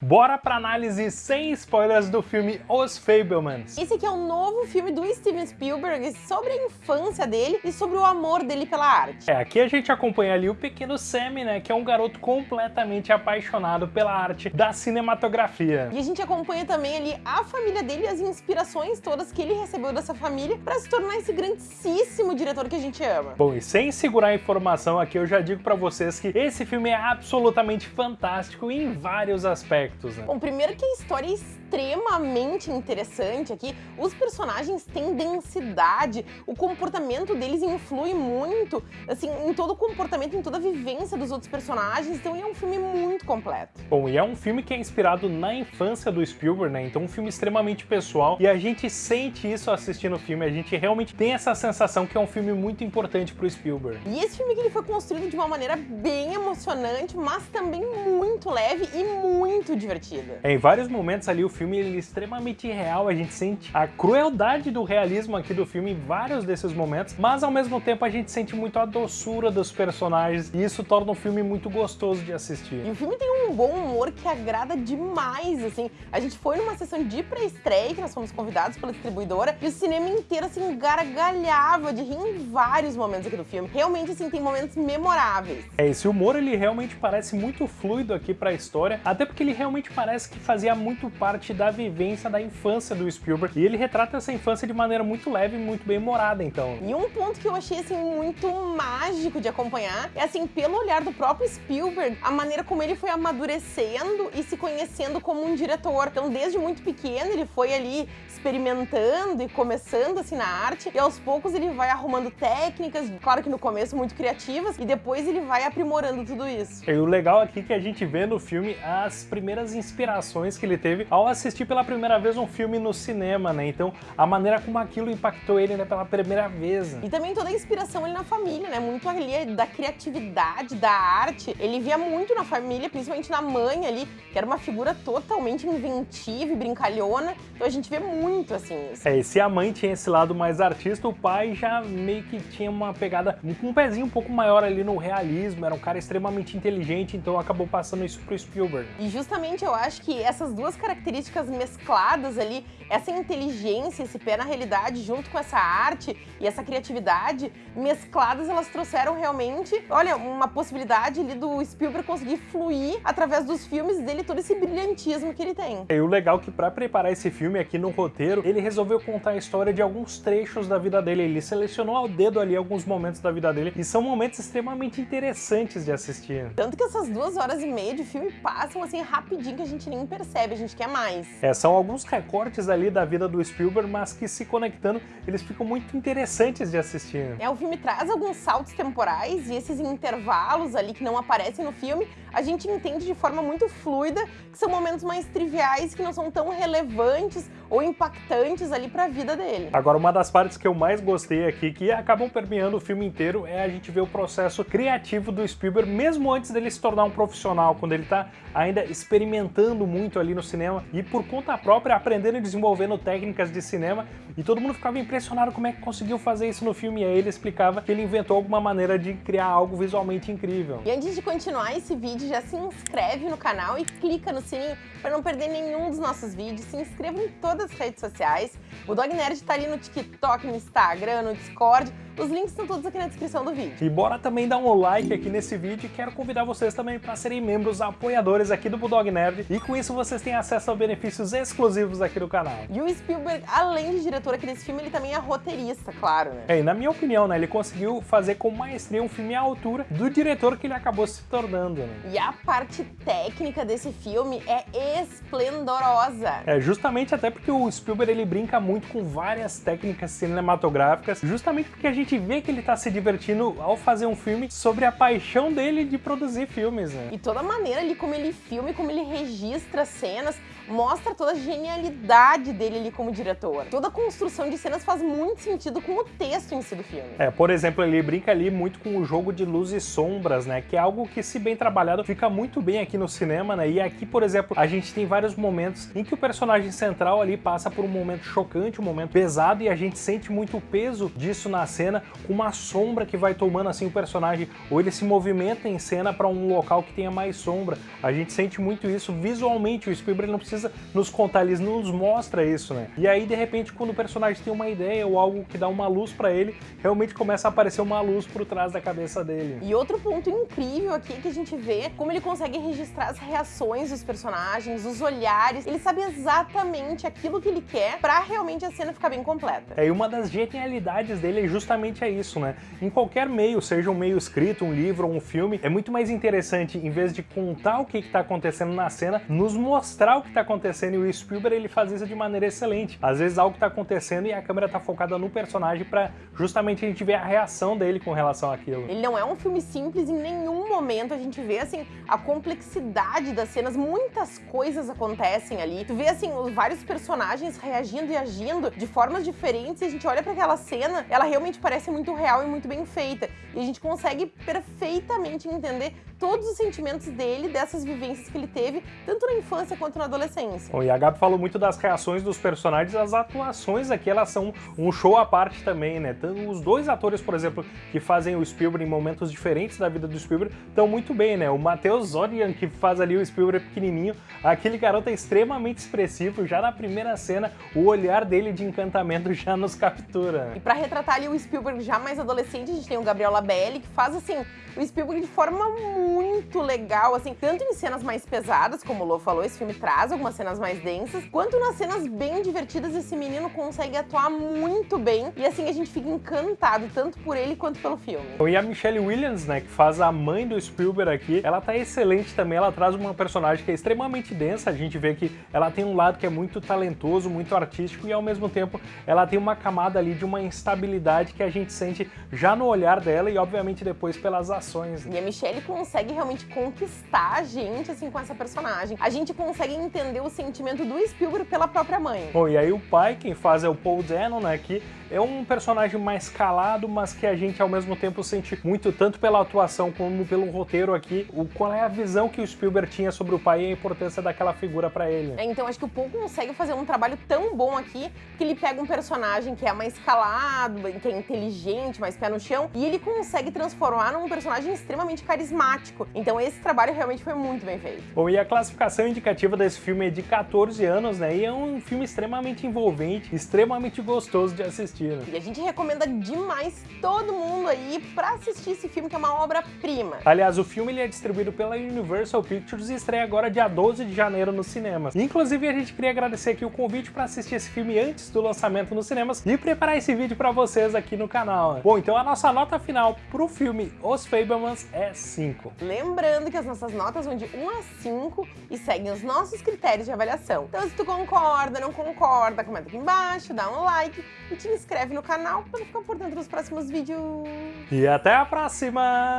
Bora pra análise sem spoilers do filme Os Fablemans. Esse aqui é um novo filme do Steven Spielberg sobre a infância dele e sobre o amor dele pela arte. É, aqui a gente acompanha ali o pequeno Sammy, né, que é um garoto completamente apaixonado pela arte da cinematografia. E a gente acompanha também ali a família dele e as inspirações todas que ele recebeu dessa família para se tornar esse grandíssimo diretor que a gente ama. Bom, e sem segurar a informação aqui, eu já digo pra vocês que esse filme é absolutamente fantástico em vários aspectos aspectos, né? Bom, primeiro que a história é extremamente interessante aqui, os personagens têm densidade, o comportamento deles influi muito, assim, em todo o comportamento, em toda a vivência dos outros personagens, então ele é um filme muito completo. Bom, e é um filme que é inspirado na infância do Spielberg, né? Então um filme extremamente pessoal, e a gente sente isso assistindo o filme, a gente realmente tem essa sensação que é um filme muito importante pro Spielberg. E esse filme que ele foi construído de uma maneira bem emocionante, mas também muito leve e muito divertida. É, em vários momentos ali o filme ele é extremamente real, a gente sente a crueldade do realismo aqui do filme em vários desses momentos, mas ao mesmo tempo a gente sente muito a doçura dos personagens e isso torna o filme muito gostoso de assistir. E o filme tem um bom humor que agrada demais, assim. A gente foi numa sessão de pré-estreia, que nós fomos convidados pela distribuidora, e o cinema inteiro, assim, gargalhava de rir em vários momentos aqui do filme. Realmente, assim, tem momentos memoráveis. É, esse humor, ele realmente parece muito fluido aqui pra história, até porque ele realmente realmente parece que fazia muito parte da vivência da infância do Spielberg. E ele retrata essa infância de maneira muito leve e muito bem humorada, então. E um ponto que eu achei, assim, muito mágico de acompanhar é, assim, pelo olhar do próprio Spielberg, a maneira como ele foi amadurecendo e se conhecendo como um diretor. Então, desde muito pequeno, ele foi ali experimentando e começando, assim, na arte, e aos poucos ele vai arrumando técnicas, claro que no começo muito criativas, e depois ele vai aprimorando tudo isso. E o legal aqui é que a gente vê no filme as primeiras primeiras inspirações que ele teve ao assistir pela primeira vez um filme no cinema, né? Então, a maneira como aquilo impactou ele né, pela primeira vez. E também toda a inspiração ali na família, né? Muito ali da criatividade, da arte. Ele via muito na família, principalmente na mãe ali, que era uma figura totalmente inventiva e brincalhona. Então a gente vê muito, assim, isso. É, e se a mãe tinha esse lado mais artista, o pai já meio que tinha uma pegada, com um pezinho um pouco maior ali no realismo, era um cara extremamente inteligente, então acabou passando isso pro Spielberg. E justamente eu acho que essas duas características mescladas ali, essa inteligência, esse pé na realidade, junto com essa arte e essa criatividade, mescladas, elas trouxeram realmente, olha, uma possibilidade ali do Spielberg conseguir fluir através dos filmes dele, todo esse brilhantismo que ele tem. E o legal é que para preparar esse filme aqui no roteiro, ele resolveu contar a história de alguns trechos da vida dele, ele selecionou ao dedo ali alguns momentos da vida dele, e são momentos extremamente interessantes de assistir. Tanto que essas duas horas e meia de filme passam assim rapidinho rapidinho que a gente nem percebe, a gente quer mais. É, são alguns recortes ali da vida do Spielberg, mas que se conectando, eles ficam muito interessantes de assistir. É, o filme traz alguns saltos temporais e esses intervalos ali que não aparecem no filme, a gente entende de forma muito fluida que são momentos mais triviais que não são tão relevantes ou impactantes ali para a vida dele. Agora, uma das partes que eu mais gostei aqui, que acabam permeando o filme inteiro, é a gente ver o processo criativo do Spielberg, mesmo antes dele se tornar um profissional, quando ele está ainda experimentando muito ali no cinema e por conta própria aprendendo e desenvolvendo técnicas de cinema e todo mundo ficava impressionado como é que conseguiu fazer isso no filme e aí ele explicava que ele inventou alguma maneira de criar algo visualmente incrível. E antes de continuar esse vídeo, já se inscreve no canal e clica no sininho para não perder nenhum dos nossos vídeos. Se inscreva em todas as redes sociais. O Dog Nerd está ali no TikTok, no Instagram, no Discord. Os links estão todos aqui na descrição do vídeo. E bora também dar um like aqui nesse vídeo e quero convidar vocês também para serem membros apoiadores aqui do Bulldog Nerd e com isso vocês têm acesso a benefícios exclusivos aqui do canal. E o Spielberg, além de diretor aqui desse filme, ele também é roteirista, claro, né? É, e na minha opinião, né, ele conseguiu fazer com maestria um filme à altura do diretor que ele acabou se tornando, né? E a parte técnica desse filme é esplendorosa. É, justamente até porque o Spielberg ele brinca muito com várias técnicas cinematográficas, justamente porque a gente gente vê que ele tá se divertindo ao fazer um filme sobre a paixão dele de produzir filmes, né? E toda a maneira ali como ele filma e como ele registra cenas, mostra toda a genialidade dele ali como diretor. Toda a construção de cenas faz muito sentido com o texto em si do filme. É, por exemplo, ele brinca ali muito com o jogo de luz e sombras, né? Que é algo que, se bem trabalhado, fica muito bem aqui no cinema, né? E aqui, por exemplo, a gente tem vários momentos em que o personagem central ali passa por um momento chocante, um momento pesado e a gente sente muito o peso disso na cena, com uma sombra que vai tomando assim o personagem, ou ele se movimenta em cena para um local que tenha mais sombra. A gente sente muito isso visualmente, o Spielberg não precisa nos contar, ele nos mostra isso, né? E aí, de repente, quando personagem tem uma ideia ou algo que dá uma luz para ele, realmente começa a aparecer uma luz por trás da cabeça dele. E outro ponto incrível aqui que a gente vê como ele consegue registrar as reações dos personagens, os olhares, ele sabe exatamente aquilo que ele quer para realmente a cena ficar bem completa. É, e uma das genialidades dele é justamente é isso, né? Em qualquer meio, seja um meio escrito, um livro ou um filme, é muito mais interessante, em vez de contar o que está acontecendo na cena, nos mostrar o que está acontecendo e o Spielberg ele faz isso de maneira excelente. Às vezes algo está acontecendo e a câmera está focada no personagem para justamente a gente ver a reação dele com relação àquilo. Ele não é um filme simples, em nenhum momento a gente vê assim a complexidade das cenas, muitas coisas acontecem ali. Tu vê assim os vários personagens reagindo e agindo de formas diferentes e a gente olha para aquela cena, ela realmente parece muito real e muito bem feita. E a gente consegue perfeitamente entender todos os sentimentos dele, dessas vivências que ele teve, tanto na infância quanto na adolescência. Bom, e a Gabi falou muito das reações dos personagens, as atuações aqui, elas são um show à parte também, né? Os dois atores, por exemplo, que fazem o Spielberg em momentos diferentes da vida do Spielberg, estão muito bem, né? O Matheus Zodian, que faz ali o Spielberg pequenininho, aquele garoto é extremamente expressivo, já na primeira cena, o olhar dele de encantamento já nos captura. E para retratar ali o Spielberg já mais adolescente, a gente tem o Gabriel Labelle, que faz, assim, o Spielberg de forma muito legal, assim, tanto em cenas mais pesadas, como o Lô falou, esse filme traz algumas cenas mais densas, quanto nas cenas bem divertidas, esse menino consegue atuar muito bem, e assim a gente fica encantado, tanto por ele quanto pelo filme. E a Michelle Williams, né, que faz a mãe do Spielberg aqui, ela tá excelente também, ela traz uma personagem que é extremamente densa, a gente vê que ela tem um lado que é muito talentoso, muito artístico, e ao mesmo tempo ela tem uma camada ali de uma instabilidade que a gente sente já no olhar dela e obviamente depois pelas ações ações. E a Michelle consegue realmente conquistar a gente, assim, com essa personagem. A gente consegue entender o sentimento do Spielberg pela própria mãe. Bom, e aí o pai, quem faz é o Paul Dano, né, que é um personagem mais calado, mas que a gente ao mesmo tempo sente muito, tanto pela atuação como pelo roteiro aqui, o, qual é a visão que o Spielberg tinha sobre o pai e a importância daquela figura para ele. É, então acho que o Paul consegue fazer um trabalho tão bom aqui, que ele pega um personagem que é mais calado, que é inteligente, mais pé no chão, e ele consegue transformar num personagem extremamente carismático. Então esse trabalho realmente foi muito bem feito. Bom, e a classificação indicativa desse filme é de 14 anos, né? E é um filme extremamente envolvente, extremamente gostoso de assistir. Né? E a gente recomenda demais todo mundo aí pra assistir esse filme, que é uma obra-prima. Aliás, o filme ele é distribuído pela Universal Pictures e estreia agora dia 12 de janeiro nos cinemas. Inclusive, a gente queria agradecer aqui o convite para assistir esse filme antes do lançamento nos cinemas e preparar esse vídeo para vocês aqui no canal. Bom, então a nossa nota final pro filme Os Feios Fablemans é 5. Lembrando que as nossas notas vão de 1 a 5 e seguem os nossos critérios de avaliação. Então se tu concorda, não concorda, comenta aqui embaixo, dá um like e te inscreve no canal para ficar por dentro dos próximos vídeos. E até a próxima!